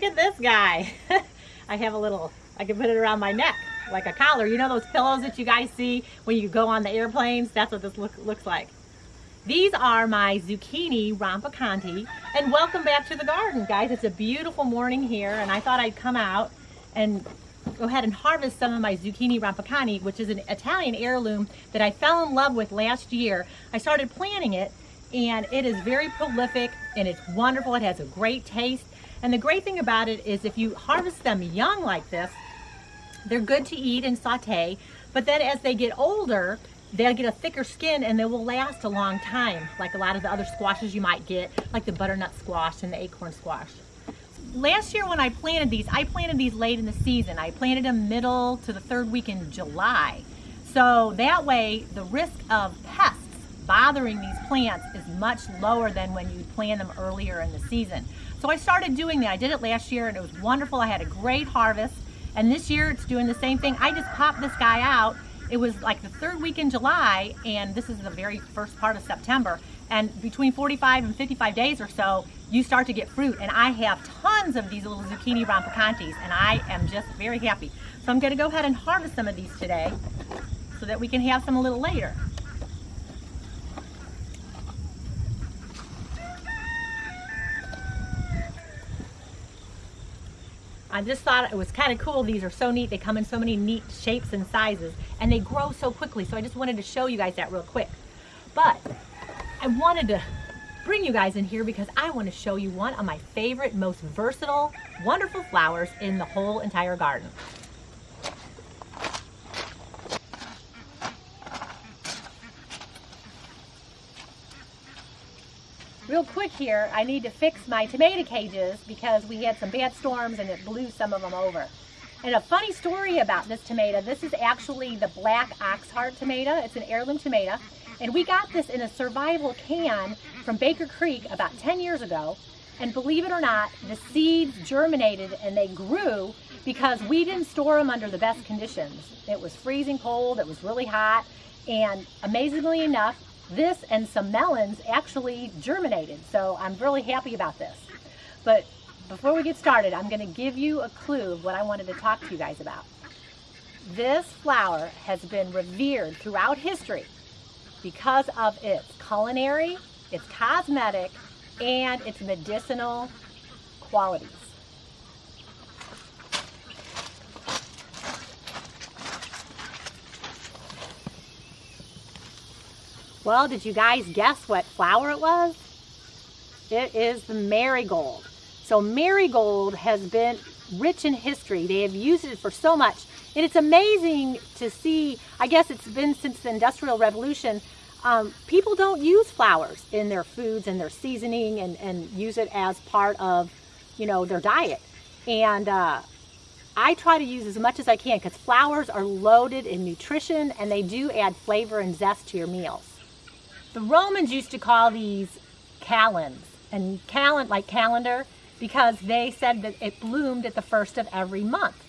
Look at this guy. I have a little, I can put it around my neck like a collar. You know those pillows that you guys see when you go on the airplanes? That's what this look, looks like. These are my zucchini rampicanti and welcome back to the garden guys. It's a beautiful morning here and I thought I'd come out and go ahead and harvest some of my zucchini rampicanti which is an Italian heirloom that I fell in love with last year. I started planting it and it is very prolific and it's wonderful. It has a great taste and the great thing about it is if you harvest them young like this, they're good to eat and saute, but then as they get older, they'll get a thicker skin and they will last a long time, like a lot of the other squashes you might get, like the butternut squash and the acorn squash. Last year when I planted these, I planted these late in the season. I planted them middle to the third week in July. So that way the risk of pests bothering these plants is much lower than when you plant them earlier in the season. So I started doing that. I did it last year and it was wonderful. I had a great harvest. And this year it's doing the same thing. I just popped this guy out. It was like the third week in July and this is the very first part of September. And between 45 and 55 days or so, you start to get fruit. And I have tons of these little zucchini rampicantis and I am just very happy. So I'm gonna go ahead and harvest some of these today so that we can have some a little later. I just thought it was kind of cool. These are so neat. They come in so many neat shapes and sizes and they grow so quickly. So I just wanted to show you guys that real quick. But I wanted to bring you guys in here because I want to show you one of my favorite, most versatile, wonderful flowers in the whole entire garden. Real quick here, I need to fix my tomato cages because we had some bad storms and it blew some of them over. And a funny story about this tomato, this is actually the black oxheart tomato. It's an heirloom tomato. And we got this in a survival can from Baker Creek about 10 years ago. And believe it or not, the seeds germinated and they grew because we didn't store them under the best conditions. It was freezing cold, it was really hot, and amazingly enough, this and some melons actually germinated. So I'm really happy about this. But before we get started, I'm gonna give you a clue of what I wanted to talk to you guys about. This flower has been revered throughout history because of its culinary, its cosmetic, and its medicinal qualities. Well, did you guys guess what flower it was? It is the marigold. So marigold has been rich in history. They have used it for so much. And it's amazing to see, I guess it's been since the Industrial Revolution, um, people don't use flowers in their foods and their seasoning and, and use it as part of, you know, their diet. And uh, I try to use as much as I can because flowers are loaded in nutrition and they do add flavor and zest to your meals. The Romans used to call these calends, and calend like calendar, because they said that it bloomed at the first of every month.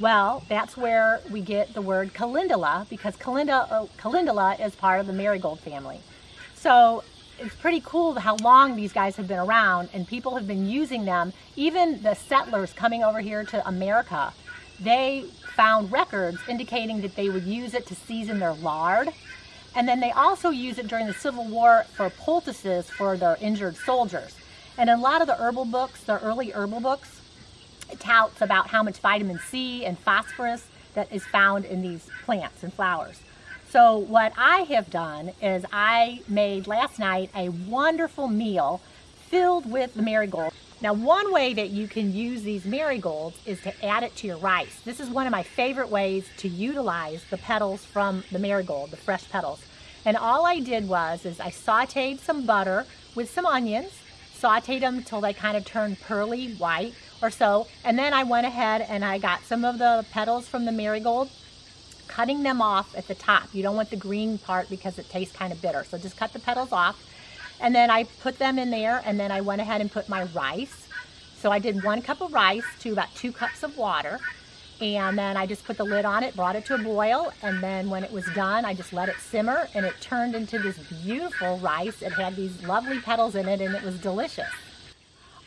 Well, that's where we get the word calendula, because calendula, uh, calendula is part of the marigold family. So it's pretty cool how long these guys have been around and people have been using them. Even the settlers coming over here to America, they found records indicating that they would use it to season their lard and then they also use it during the Civil War for poultices for their injured soldiers. And in a lot of the herbal books, the early herbal books, touts about how much vitamin C and phosphorus that is found in these plants and flowers. So what I have done is I made last night a wonderful meal filled with the marigold. Now one way that you can use these marigolds is to add it to your rice. This is one of my favorite ways to utilize the petals from the marigold, the fresh petals. And all I did was is I sauteed some butter with some onions, sauteed them until they kind of turned pearly white or so. And then I went ahead and I got some of the petals from the marigold, cutting them off at the top. You don't want the green part because it tastes kind of bitter. So just cut the petals off and then I put them in there and then I went ahead and put my rice. So I did one cup of rice to about two cups of water. And then I just put the lid on it, brought it to a boil, and then when it was done, I just let it simmer, and it turned into this beautiful rice. It had these lovely petals in it, and it was delicious.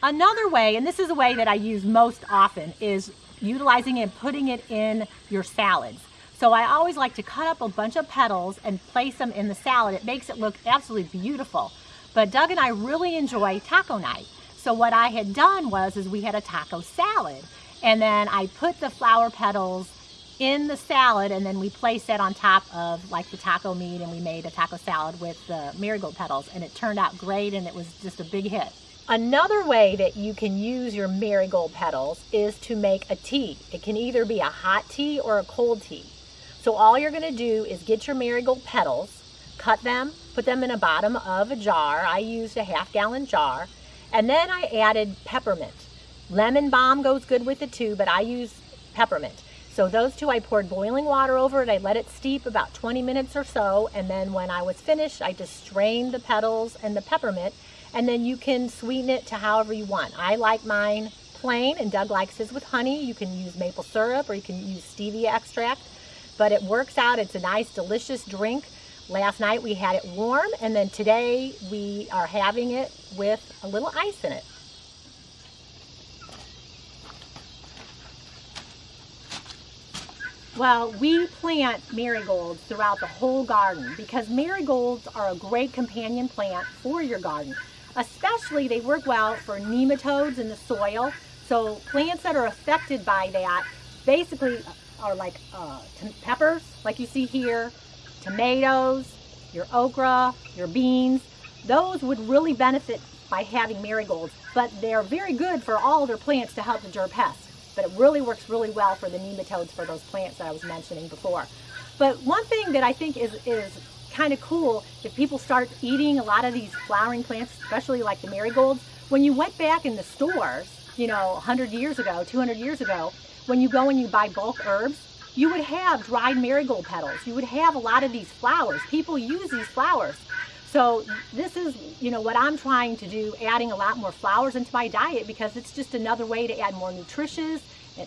Another way, and this is a way that I use most often, is utilizing and putting it in your salads. So I always like to cut up a bunch of petals and place them in the salad. It makes it look absolutely beautiful. But Doug and I really enjoy taco night. So what I had done was is we had a taco salad and then I put the flower petals in the salad and then we placed that on top of like the taco meat and we made a taco salad with the marigold petals and it turned out great and it was just a big hit. Another way that you can use your marigold petals is to make a tea. It can either be a hot tea or a cold tea. So all you're gonna do is get your marigold petals, cut them, put them in a bottom of a jar. I used a half gallon jar. And then I added peppermint. Lemon balm goes good with it too, but I use peppermint. So those two, I poured boiling water over it. I let it steep about 20 minutes or so. And then when I was finished, I just strained the petals and the peppermint. And then you can sweeten it to however you want. I like mine plain and Doug likes his with honey. You can use maple syrup or you can use stevia extract. But it works out. It's a nice, delicious drink. Last night we had it warm and then today we are having it with a little ice in it. Well, we plant marigolds throughout the whole garden because marigolds are a great companion plant for your garden. Especially they work well for nematodes in the soil. So plants that are affected by that basically are like uh, peppers, like you see here, tomatoes, your okra, your beans, those would really benefit by having marigolds, but they're very good for all their plants to help deter pests. But it really works really well for the nematodes for those plants that I was mentioning before. But one thing that I think is, is kind of cool, if people start eating a lot of these flowering plants, especially like the marigolds, when you went back in the stores, you know, 100 years ago, 200 years ago, when you go and you buy bulk herbs, you would have dried marigold petals. You would have a lot of these flowers. People use these flowers. So this is, you know, what I'm trying to do, adding a lot more flowers into my diet because it's just another way to add more nutrition,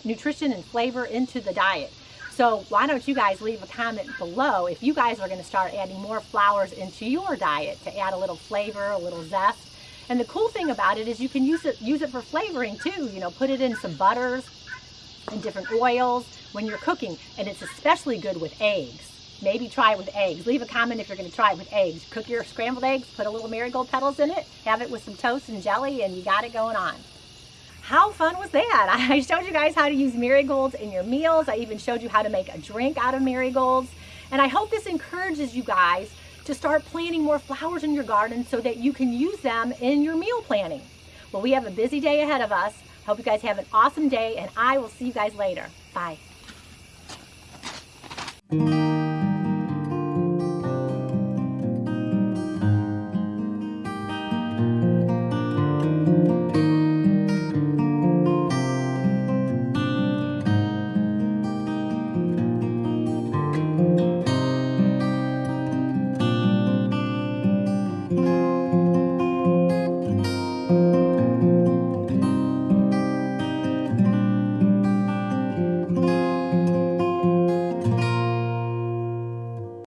nutrition and flavor into the diet. So why don't you guys leave a comment below if you guys are going to start adding more flowers into your diet to add a little flavor, a little zest. And the cool thing about it is you can use it use it for flavoring too. You know, put it in some butters and different oils when you're cooking. And it's especially good with eggs. Maybe try it with eggs. Leave a comment if you're going to try it with eggs. Cook your scrambled eggs, put a little marigold petals in it, have it with some toast and jelly, and you got it going on. How fun was that? I showed you guys how to use marigolds in your meals. I even showed you how to make a drink out of marigolds. And I hope this encourages you guys to start planting more flowers in your garden so that you can use them in your meal planning. Well, we have a busy day ahead of us. Hope you guys have an awesome day, and I will see you guys later. Bye thank you.